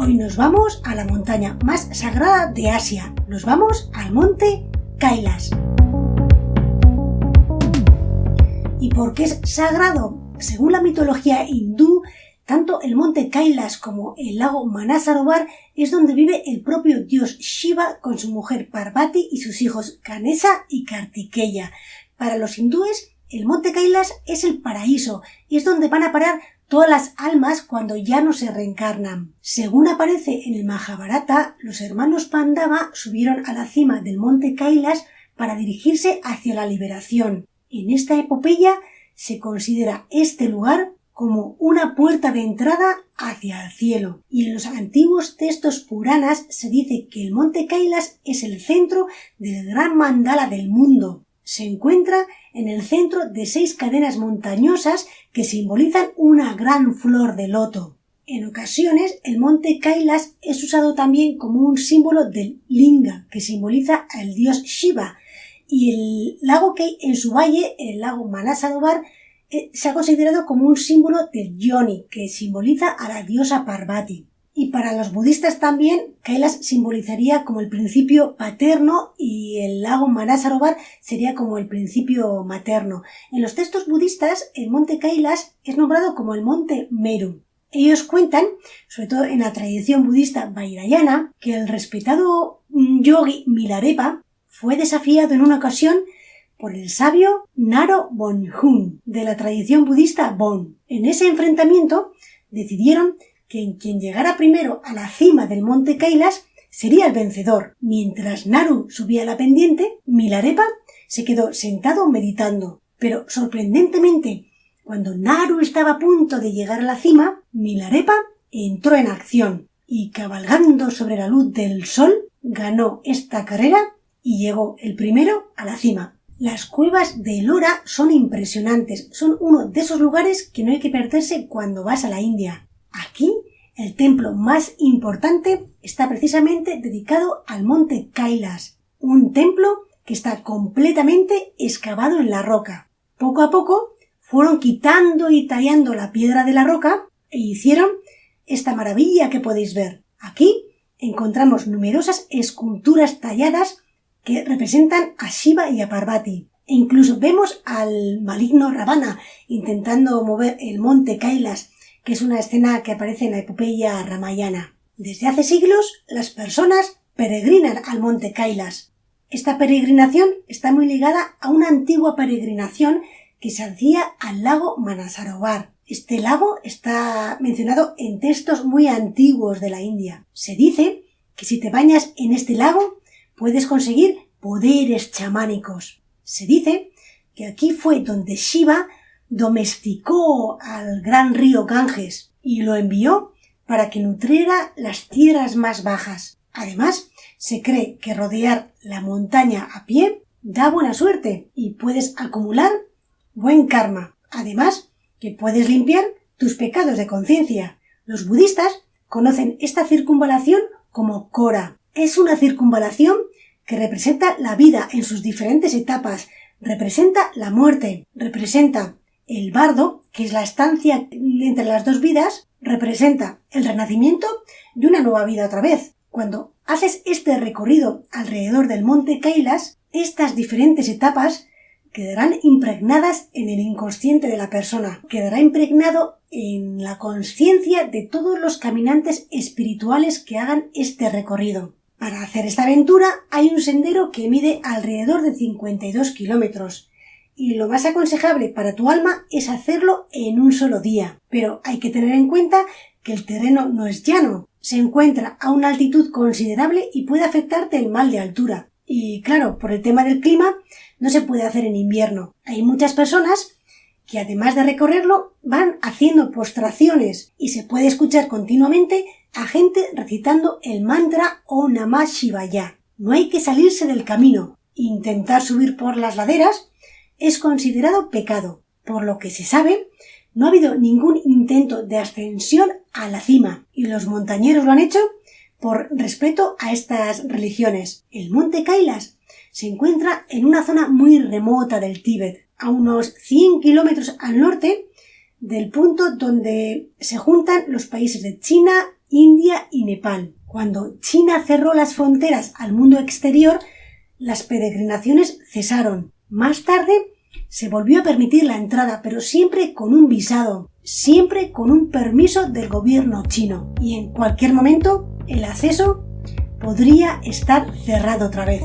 Hoy nos vamos a la montaña más sagrada de Asia. Nos vamos al monte Kailas. ¿Y por qué es sagrado? Según la mitología hindú, tanto el monte Kailas como el lago Manasarovar es donde vive el propio dios Shiva con su mujer Parvati y sus hijos Ganesa y Kartikeya. Para los hindúes, el monte Kailas es el paraíso y es donde van a parar todas las almas cuando ya no se reencarnan. Según aparece en el Mahabharata, los hermanos Pandava subieron a la cima del monte Kailas para dirigirse hacia la liberación. En esta epopeya se considera este lugar como una puerta de entrada hacia el cielo. Y en los antiguos textos puranas se dice que el monte Kailas es el centro del gran mandala del mundo. Se encuentra en el centro de seis cadenas montañosas que simbolizan una gran flor de loto. En ocasiones, el monte Kailas es usado también como un símbolo del linga, que simboliza al dios Shiva, y el lago que en su valle, el lago Manasadobar, eh, se ha considerado como un símbolo del Yoni, que simboliza a la diosa Parvati. Y para los budistas también, Kailas simbolizaría como el principio paterno y el lago Manasarovar sería como el principio materno. En los textos budistas, el monte Kailas es nombrado como el monte Meru. Ellos cuentan, sobre todo en la tradición budista Vairayana, que el respetado yogi Milarepa fue desafiado en una ocasión por el sabio Naro Bonjun de la tradición budista Bon. En ese enfrentamiento decidieron que quien llegara primero a la cima del monte Kailas sería el vencedor. Mientras Naru subía la pendiente, Milarepa se quedó sentado meditando. Pero sorprendentemente, cuando Naru estaba a punto de llegar a la cima, Milarepa entró en acción y cabalgando sobre la luz del sol ganó esta carrera y llegó el primero a la cima. Las cuevas de Elora son impresionantes, son uno de esos lugares que no hay que perderse cuando vas a la India. Aquí, el templo más importante está precisamente dedicado al monte Kailas, un templo que está completamente excavado en la roca. Poco a poco fueron quitando y tallando la piedra de la roca e hicieron esta maravilla que podéis ver. Aquí encontramos numerosas esculturas talladas que representan a Shiva y a Parvati. E incluso vemos al maligno Ravana intentando mover el monte Kailas que es una escena que aparece en la epopeya ramayana. Desde hace siglos, las personas peregrinan al monte Kailas. Esta peregrinación está muy ligada a una antigua peregrinación que se hacía al lago Manasarovar. Este lago está mencionado en textos muy antiguos de la India. Se dice que si te bañas en este lago puedes conseguir poderes chamánicos. Se dice que aquí fue donde Shiva domesticó al gran río Ganges y lo envió para que nutriera las tierras más bajas. Además, se cree que rodear la montaña a pie da buena suerte y puedes acumular buen karma. Además, que puedes limpiar tus pecados de conciencia. Los budistas conocen esta circunvalación como Kora. Es una circunvalación que representa la vida en sus diferentes etapas, representa la muerte, representa el bardo, que es la estancia entre las dos vidas, representa el renacimiento y una nueva vida otra vez. Cuando haces este recorrido alrededor del monte Kailas, estas diferentes etapas quedarán impregnadas en el inconsciente de la persona, quedará impregnado en la conciencia de todos los caminantes espirituales que hagan este recorrido. Para hacer esta aventura hay un sendero que mide alrededor de 52 kilómetros y lo más aconsejable para tu alma es hacerlo en un solo día. Pero hay que tener en cuenta que el terreno no es llano, se encuentra a una altitud considerable y puede afectarte el mal de altura. Y claro, por el tema del clima, no se puede hacer en invierno. Hay muchas personas que además de recorrerlo van haciendo postraciones y se puede escuchar continuamente a gente recitando el mantra O Namah Shivaya. No hay que salirse del camino, intentar subir por las laderas es considerado pecado, por lo que se sabe, no ha habido ningún intento de ascensión a la cima, y los montañeros lo han hecho por respeto a estas religiones. El monte Kailas se encuentra en una zona muy remota del Tíbet, a unos 100 kilómetros al norte del punto donde se juntan los países de China, India y Nepal. Cuando China cerró las fronteras al mundo exterior, las peregrinaciones cesaron. Más tarde se volvió a permitir la entrada, pero siempre con un visado, siempre con un permiso del gobierno chino. Y en cualquier momento el acceso podría estar cerrado otra vez.